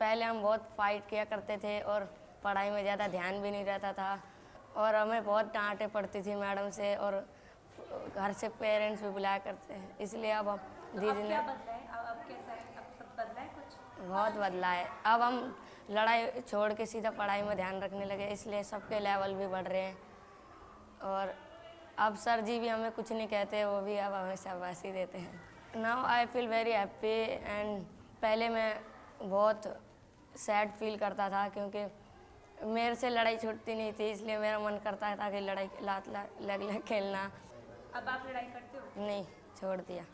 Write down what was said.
पहले हम बहुत फाइट किया करते थे और पढ़ाई में ज़्यादा ध्यान भी नहीं रहता था। और हमें बहुत डांटे पड़ती थी मैडम से और घर से पेरेंट्स भी बुलाया करते हैं। इसलिए अब हम दीदी ने है? कुछ? बहुत बदला है। अब हम लड़ाई छोड़ के सीधा पढ़ाई में ध्यान रखने लगे इसलिए सबके लेवल भी बढ़ रहे हैं। और अब सर जी भी हमें कुछ नहीं कहते वो भी अब हमें शाबाशी देते हैं। Now I feel very happy and पहले मैं बहुत सैड फील करता था क्योंकि मेरे से लड़ाई छूटती नहीं थी इसलिए मेरा मन करता था कि लड़ाई लात लग लग खेलना। अब आप लड़ाई करते हो? नहीं छोड़ दिया।